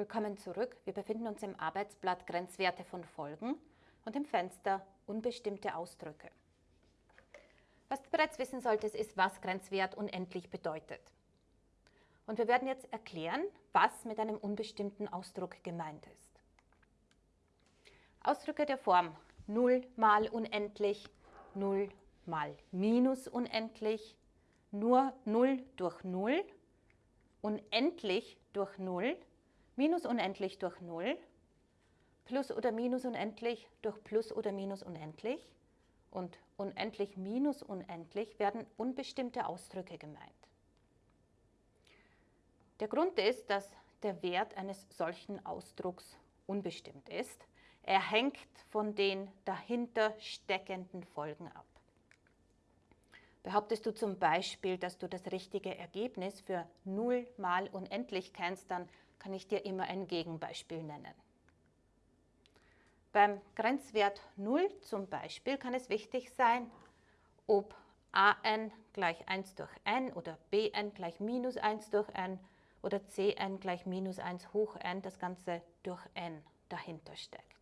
Willkommen zurück. Wir befinden uns im Arbeitsblatt Grenzwerte von Folgen und im Fenster Unbestimmte Ausdrücke. Was du bereits wissen solltest, ist, was Grenzwert unendlich bedeutet. Und wir werden jetzt erklären, was mit einem unbestimmten Ausdruck gemeint ist. Ausdrücke der Form 0 mal unendlich, 0 mal minus unendlich, nur 0 durch 0, unendlich durch 0, minus unendlich durch 0, plus oder minus unendlich durch plus oder minus unendlich und unendlich minus unendlich werden unbestimmte Ausdrücke gemeint. Der Grund ist, dass der Wert eines solchen Ausdrucks unbestimmt ist. Er hängt von den dahinter steckenden Folgen ab. Behauptest du zum Beispiel, dass du das richtige Ergebnis für 0 mal unendlich kennst, dann kann ich dir immer ein Gegenbeispiel nennen. Beim Grenzwert 0 zum Beispiel kann es wichtig sein, ob an gleich 1 durch n oder bn gleich minus 1 durch n oder cn gleich minus 1 hoch n, das Ganze durch n dahinter steckt.